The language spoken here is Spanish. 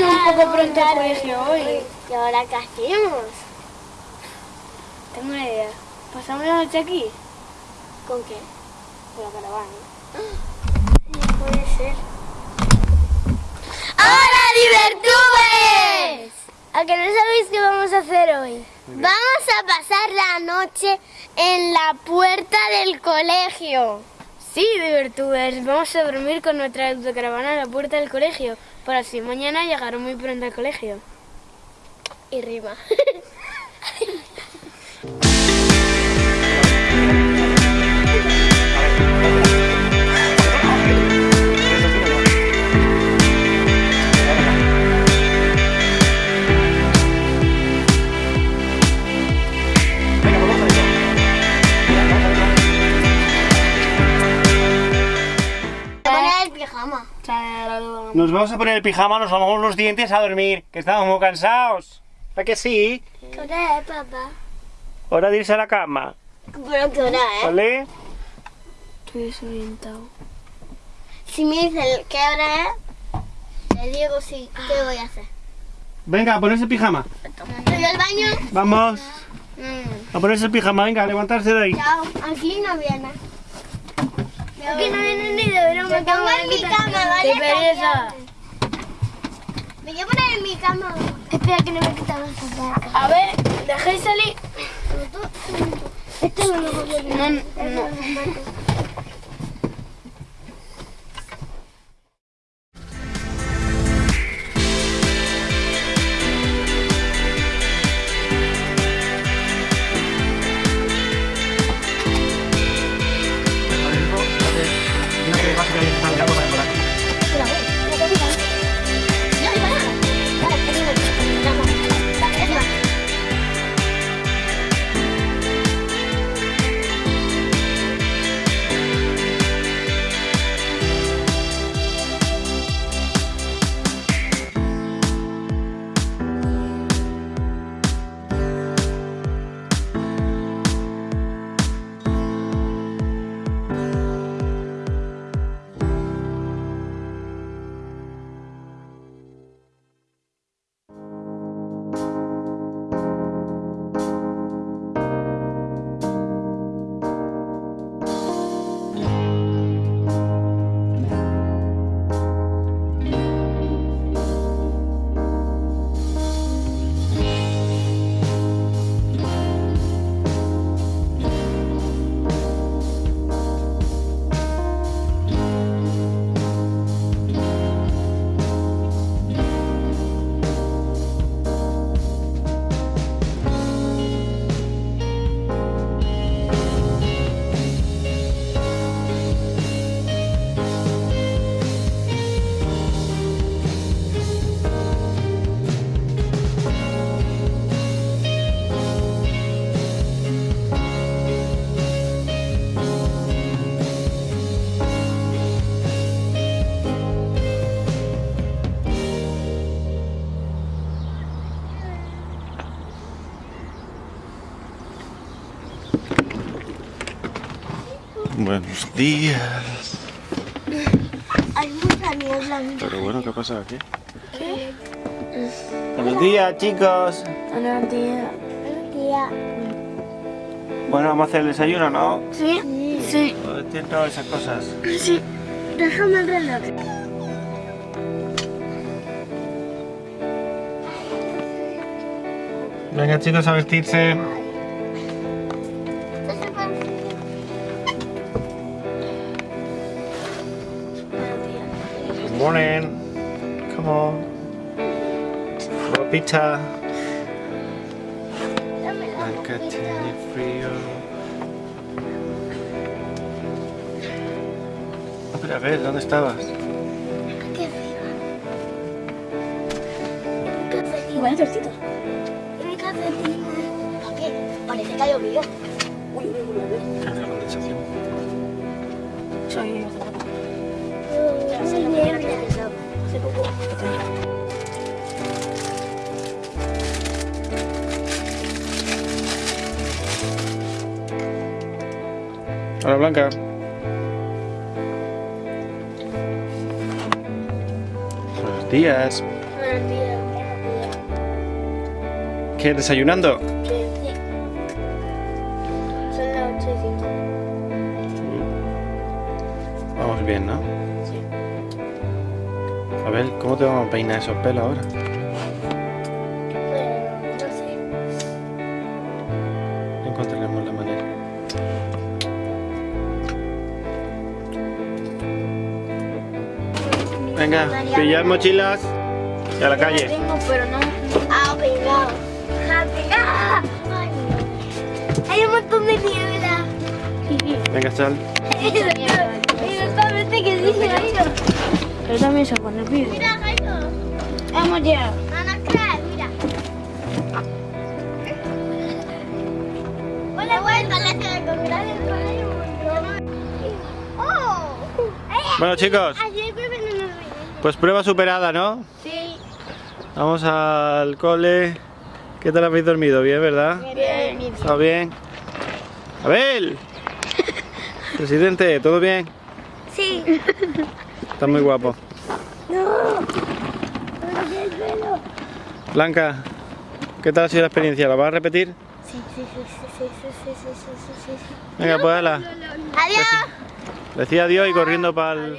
poco pronto al colegio hoy. ¿Y ahora qué hacemos? Tengo una idea. ¿Pasamos la noche aquí? ¿Con qué? Con la caravana. No puede ser. ¡Hola, Divertubes! ¿A que no sabéis qué vamos a hacer hoy? Vamos a pasar la noche en la puerta del colegio. Sí, Divertubers. Vamos a dormir con nuestra autocaravana a la puerta del colegio. Para así mañana llegar muy pronto al colegio. Y rima. pijama. Nos vamos a poner el pijama, nos lavamos los dientes a dormir, que estamos muy cansados. ¿Para que sí? ¿Qué hora es, papá? Hora de irse a la cama, Pero qué hora es. ¿vale? Estoy desorientado. Si me dice qué hora es, le digo sí, ¿qué voy a hacer? Venga, a ponerse el pijama. ¿Voy al baño? Vamos, Mm. a ponerse el pijama, venga, a levantarse de ahí. Chao, aquí no viene. Aquí no viene ni de broma. Me pongo en mi cama, ¿vale? ¡Qué pereza! Me voy a poner en mi cama. Espera que no me quitan los zapatos. A ver, dejéis salir. Este no lo voy a No, no. Buenos días. Hay mucha niebla. Pero bueno, ¿qué pasa aquí? Buenos días, chicos. Buenos días. Tía. Bueno, vamos a hacer el desayuno, ¿no? ¿Sí? Sí. Entiendo esas cosas. Sí. Déjame el reloj. Venga, chicos, a vestirse. Morning. Come on. Ropita. Acá tiene frío. Ah, pero a ver, ¿dónde estabas? Igual es tortito. Mi calcetina. ¿Por qué? Parece que ha llovido. ¿Qué hace la condensación? Soy... Hola, Blanca. Buenos días. Buenos días. ¿Qué? ¿Desayunando? Sí. Son las 8 y 5. Vamos bien, ¿no? Sí. A ver, ¿cómo te vamos a peinar esos pelos ahora? Bueno, no sé. Encontraremos la manera. Venga, pillar mochilas y a la calle. Tengo, pero no. Ah, pegado. Ah, no. Hay un montón de niebla. Venga, sal. Exactamente que dice Pero también se pone pibe. Mira, Jairo. Vamos ya. Ana Clara, mira. Hola, vuelta, la que de comida del colegio. ¡Oh! Bueno, chicos, pues prueba superada, ¿no? Sí. Vamos al cole. ¿Qué tal habéis dormido? Bien, ¿verdad? Bien. ¿Está bien? Abel. Presidente, ¿todo bien? Sí. Está muy guapo. No. Blanca, ¿qué tal ha sido la experiencia? ¿La vas a repetir? Sí, sí, sí, sí, sí, sí, sí, sí, Venga, pues ala. Adiós. Decía adiós y corriendo para el...